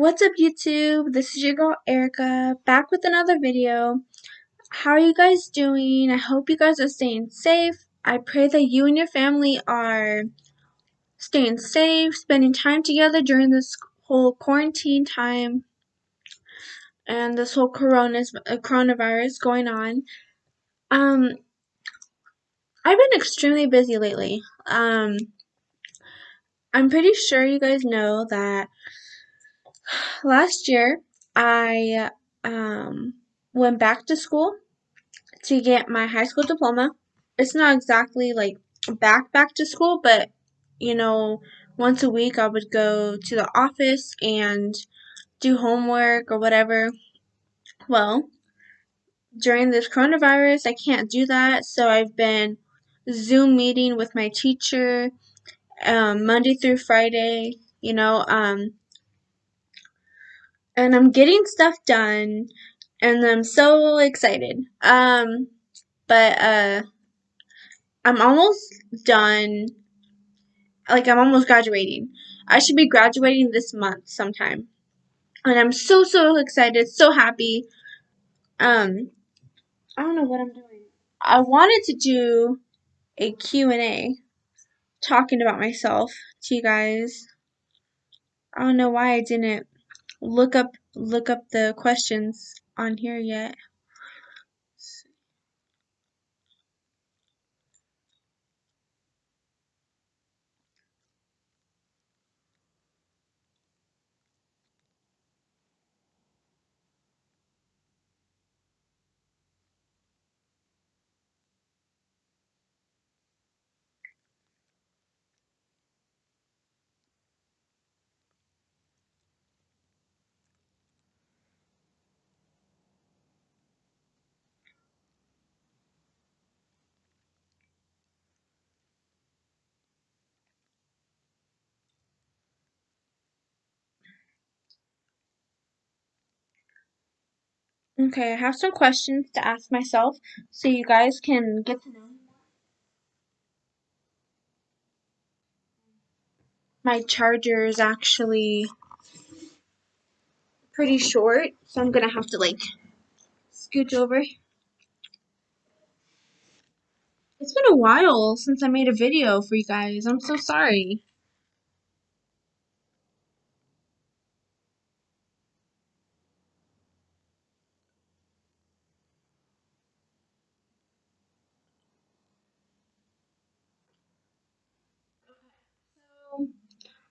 What's up YouTube? This is your girl Erica back with another video. How are you guys doing? I hope you guys are staying safe. I pray that you and your family are staying safe, spending time together during this whole quarantine time and this whole uh, coronavirus going on. Um I've been extremely busy lately. Um I'm pretty sure you guys know that last year I um, went back to school to get my high school diploma. It's not exactly like back back to school, but you know, once a week I would go to the office and do homework or whatever. Well, during this coronavirus, I can't do that, so I've been Zoom meeting with my teacher um, Monday through Friday. You know, um, and I'm getting stuff done and I'm so excited. Um but uh I'm almost done like I'm almost graduating. I should be graduating this month sometime. And I'm so so excited, so happy. Um I don't know what I'm doing. I wanted to do a Q&A talking about myself to you guys. I don't know why I didn't look up look up the questions on here yet. Okay, I have some questions to ask myself so you guys can get to know. My charger is actually pretty short, so I'm gonna have to like scooch over. It's been a while since I made a video for you guys. I'm so sorry.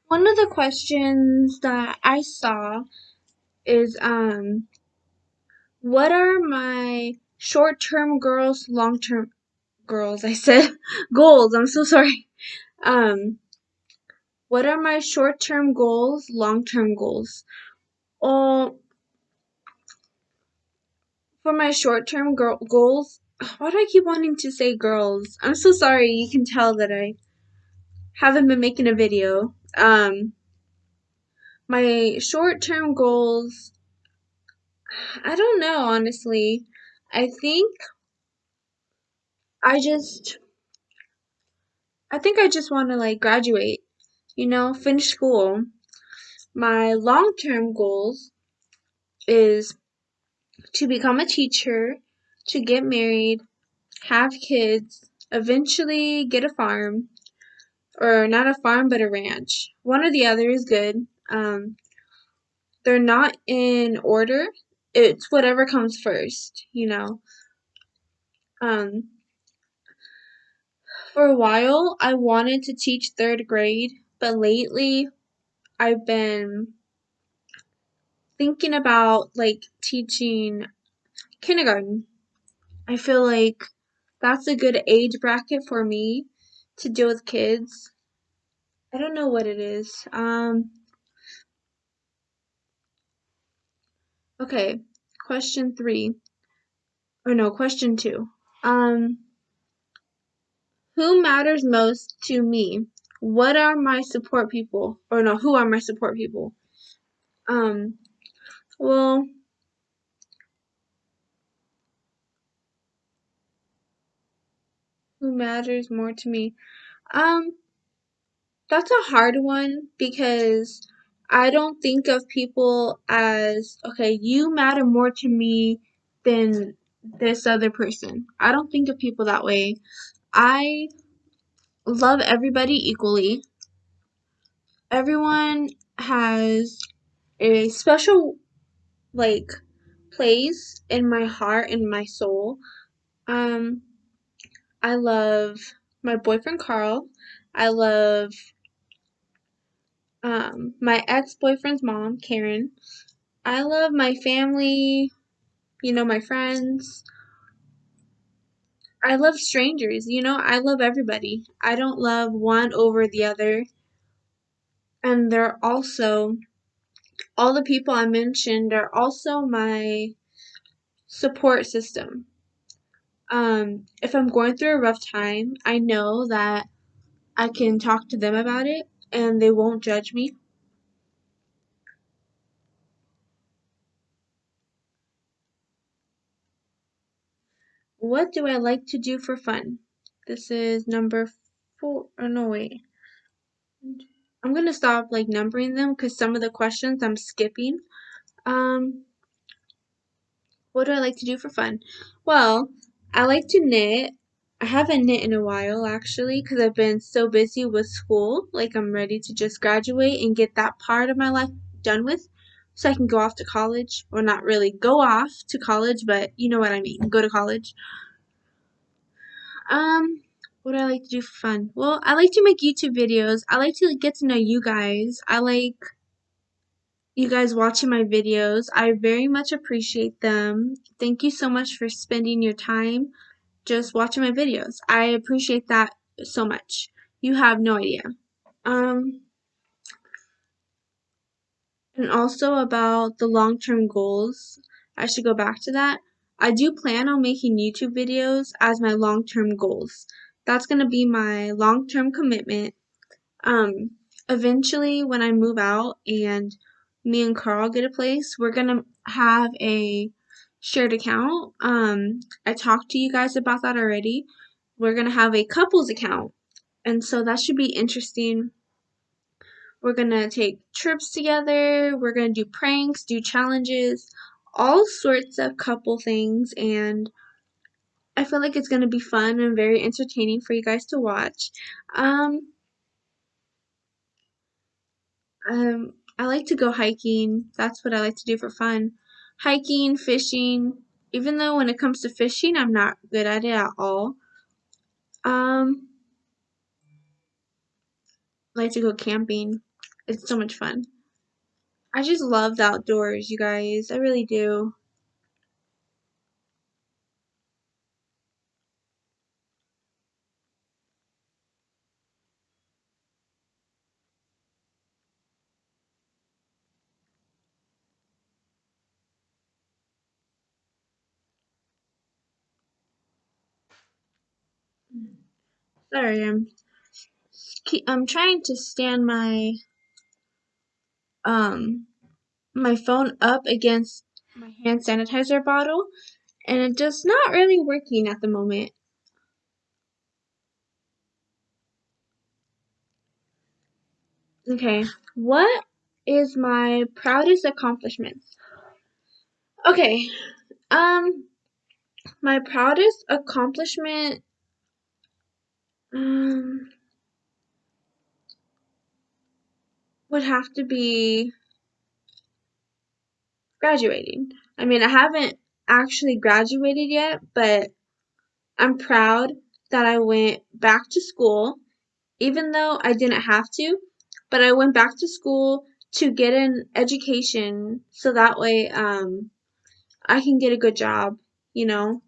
One of the questions that I saw is um what are my short-term goals, long-term goals, I said goals. I'm so sorry. Um what are my short-term goals, long-term goals? Well, for my short-term goals, why do I keep wanting to say girls? I'm so sorry. You can tell that I haven't been making a video. Um, my short-term goals, I don't know, honestly. I think I just, I think I just want to like graduate, you know, finish school. My long-term goals is to become a teacher, to get married, have kids, eventually get a farm, or not a farm but a ranch. One or the other is good. Um, they're not in order. It's whatever comes first, you know. Um, for a while, I wanted to teach third grade, but lately, I've been thinking about like teaching kindergarten. I feel like that's a good age bracket for me to deal with kids. I don't know what it is. Um, Okay, question three. Or no, question two. Um, who matters most to me? What are my support people? Or no, who are my support people? Um, well, who matters more to me? Um, that's a hard one because I don't think of people as, okay, you matter more to me than this other person. I don't think of people that way. I love everybody equally. Everyone has a special, like, place in my heart and my soul. Um, I love my boyfriend Carl. I love um, my ex boyfriend's mom, Karen. I love my family, you know, my friends. I love strangers, you know, I love everybody. I don't love one over the other. And they're also, all the people I mentioned are also my support system. Um, if I'm going through a rough time, I know that I can talk to them about it and they won't judge me. What do I like to do for fun? This is number four. Oh, no, wait. I'm gonna stop like numbering them because some of the questions I'm skipping. Um, what do I like to do for fun? Well, I like to knit. I haven't knit in a while actually because I've been so busy with school. Like I'm ready to just graduate and get that part of my life done with so I can go off to college. Or not really go off to college, but you know what I mean. Go to college. Um, what do I like to do for fun? Well, I like to make YouTube videos. I like to get to know you guys. I like you guys watching my videos. I very much appreciate them. Thank you so much for spending your time just watching my videos. I appreciate that so much. You have no idea. Um, and also about the long-term goals. I should go back to that. I do plan on making YouTube videos as my long-term goals. That's going to be my long-term commitment. Um, eventually when I move out and me and Carl get a place, we're to have a shared account. Um, I talked to you guys about that already. We're to have a couples account. And so that should be interesting. We're to take trips together. We're to do pranks, do challenges, all sorts of couple things. And I feel like it's to be fun and very entertaining for you guys to watch. Um, um, I like to go hiking. That's what I like to do for fun. Hiking, fishing. Even though when it comes to fishing, I'm not good at it at all. Um, I like to go camping. It's so much fun. I just love the outdoors, you guys. I really do. Sorry, I'm I'm trying to stand my um my phone up against my hand sanitizer bottle and it's just not really working at the moment. Okay, what is my proudest accomplishment? Okay, um, my proudest accomplishment, um, would have to be graduating. I mean, I haven't actually graduated yet, but I'm proud that I went back to school, even though I didn't have to, but I went back to school to get an education so that way um, I can get a good job, you know,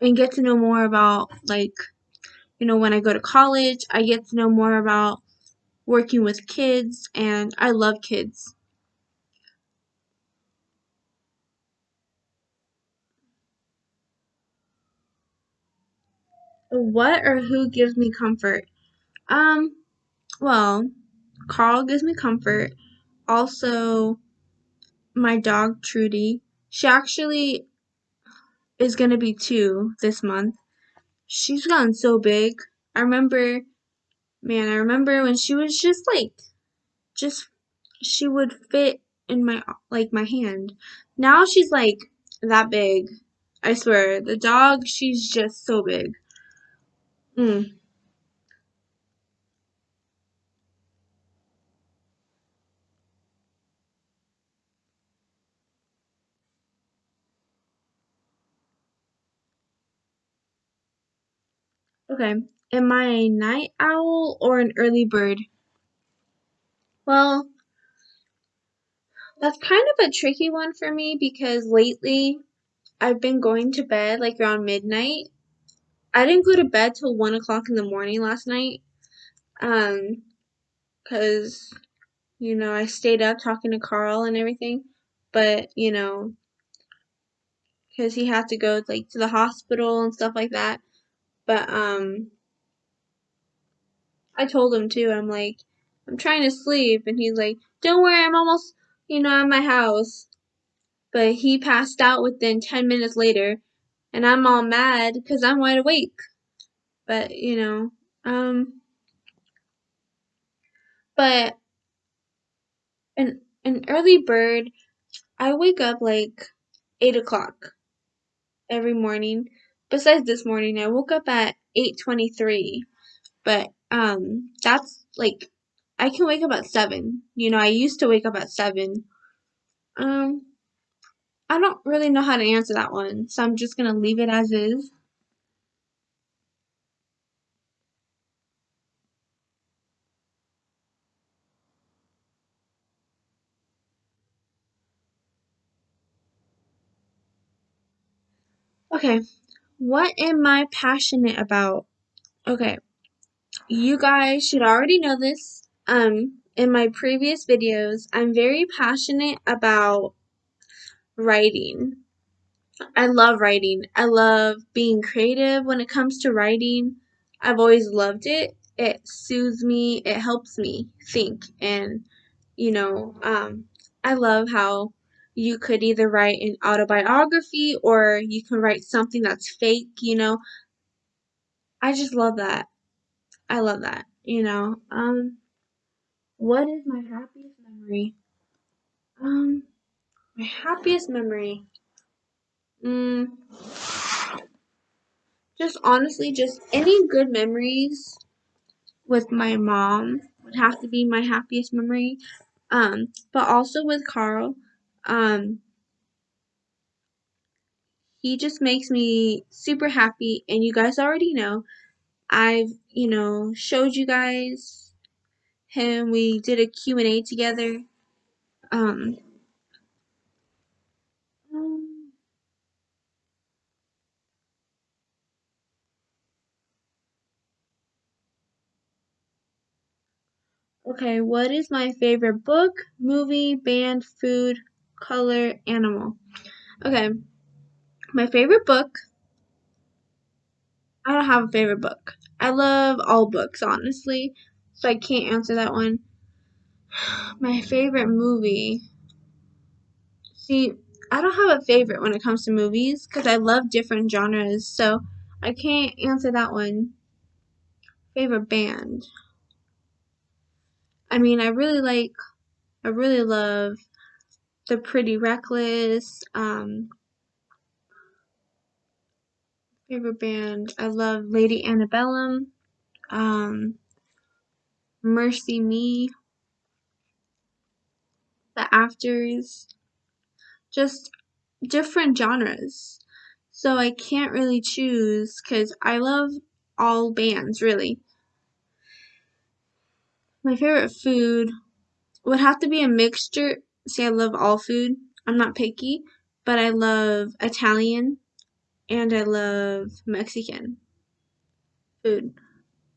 and get to know more about, like, you know, when I go to college, I get to know more about working with kids, and I love kids. What or who gives me comfort? Um, well, Carl gives me comfort. Also, my dog Trudy. She actually is gonna be two this month. She's gotten so big. I remember, man, I remember when she was just like, just she would fit in my like my hand. Now she's like that big. I swear, the dog, she's just so big. Mm. Okay, am I a night owl or an early bird? Well, that's kind of a tricky one for me because lately I've been going to bed like around midnight. I didn't go to bed till one o'clock in the morning last night. Um, cause you know I stayed up talking to Carl and everything, but you know, cause he had to go like to the hospital and stuff like that. But um, I told him too. I'm like, I'm trying to sleep, and he's like, Don't worry, I'm almost, you know, at my house. But he passed out within ten minutes later, and I'm all mad because I'm wide awake. But you know, um, but an an early bird, I wake up like eight o'clock every morning. Besides this morning, I woke up at eight twenty three. But um, that's like I can wake up at seven. You know, I used to wake up at seven. Um, I don't really know how to answer that one, so I'm just gonna leave it as is. Okay, what am I passionate about? Okay, you guys should already know this. Um, in my previous videos, I'm very passionate about writing. I love writing. I love being creative when it comes to writing. I've always loved it. It soothes me, it helps me think. And, you know, um, I love how you could either write an autobiography or you can write something that's fake, you know. I just love that. I love that, you know. Um, what is my happiest memory? Um, my happiest memory. Mm, just honestly, just any good memories with my mom would have to be my happiest memory. Um, but also with Carl, um, he just makes me super happy. And you guys already know, I've you know showed you guys him. We did a Q and A together. Um Okay, what is my favorite book, movie, band, food, color, animal? Okay, my favorite book. I don't have a favorite book. I love all books, honestly, so I can't answer that one. My favorite movie. See, I don't have a favorite when it comes to movies because I love different genres, so I can't answer that one. Favorite band. I mean, I really like, I really love The Pretty Reckless. Um, favorite band. I love Lady Antebellum. Um, MercyMe, The Afters. Just different genres. So I can't really choose because I love all bands, really. My favorite food would have to be a mixture. See, I love all food. I'm not picky, but I love Italian and I love Mexican food.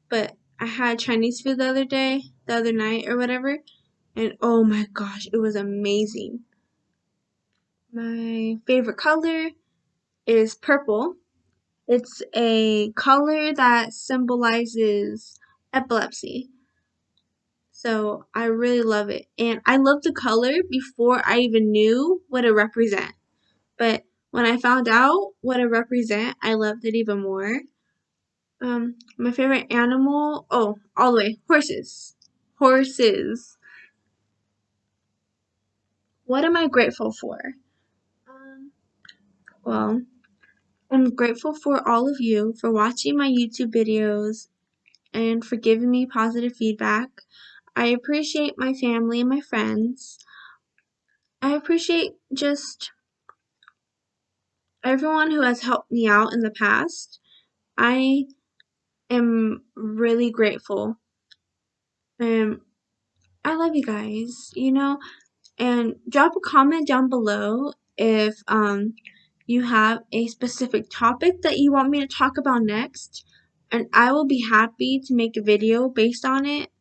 But I had Chinese food the other day, the other night or whatever, and oh my gosh, it was amazing. My favorite color is purple. It's a color that symbolizes epilepsy. So I really love it. And I love the color before I even knew what it represent. But when I found out what it represent, I loved it even more. Um, my favorite animal, oh, all the way, horses. Horses. what am I grateful for? Um, well, I'm grateful for all of you for watching my YouTube videos and for giving me positive feedback. I appreciate my family and my friends. I appreciate just everyone who has helped me out in the past. I am really grateful. And I love you guys, you know, and drop a comment down below if um you have a specific topic that you want me to talk about next and I will be happy to make a video based on it.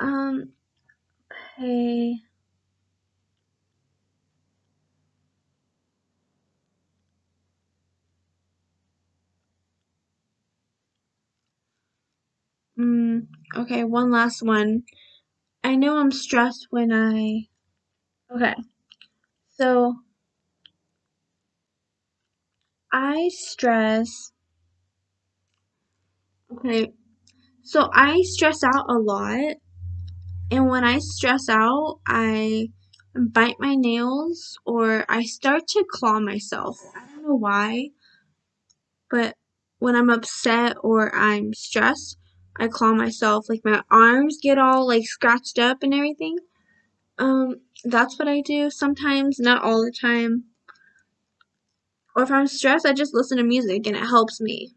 Um okay. Mm, okay, one last one. I know I'm stressed when I Okay. So I stress Okay. So I stress out a lot and when I stress out, I bite my nails or I start to claw myself. I don't know why, but when I'm upset or I'm stressed, I claw myself. Like my arms get all like scratched up and everything. Um, that's what I do sometimes, not all the time. Or if I'm stressed, I just listen to music and it helps me.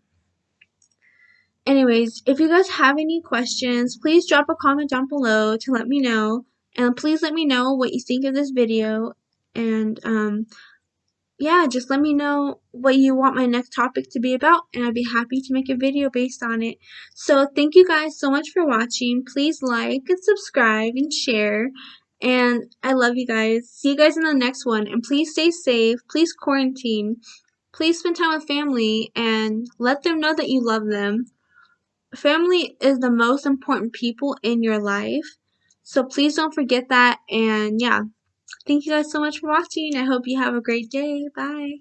Anyways, if you guys have any questions, please drop a comment down below to let me know. And please let me know what you think of this video. And um, yeah, just let me know what you want my next topic to be about. And I'd be happy to make a video based on it. So thank you guys so much for watching. Please like and subscribe and share. And I love you guys. See you guys in the next one. And please stay safe. Please quarantine. Please spend time with family and let them know that you love them family is the most important people in your life. So please don't forget that. And yeah, thank you guys so much for watching. I hope you have a great day. Bye.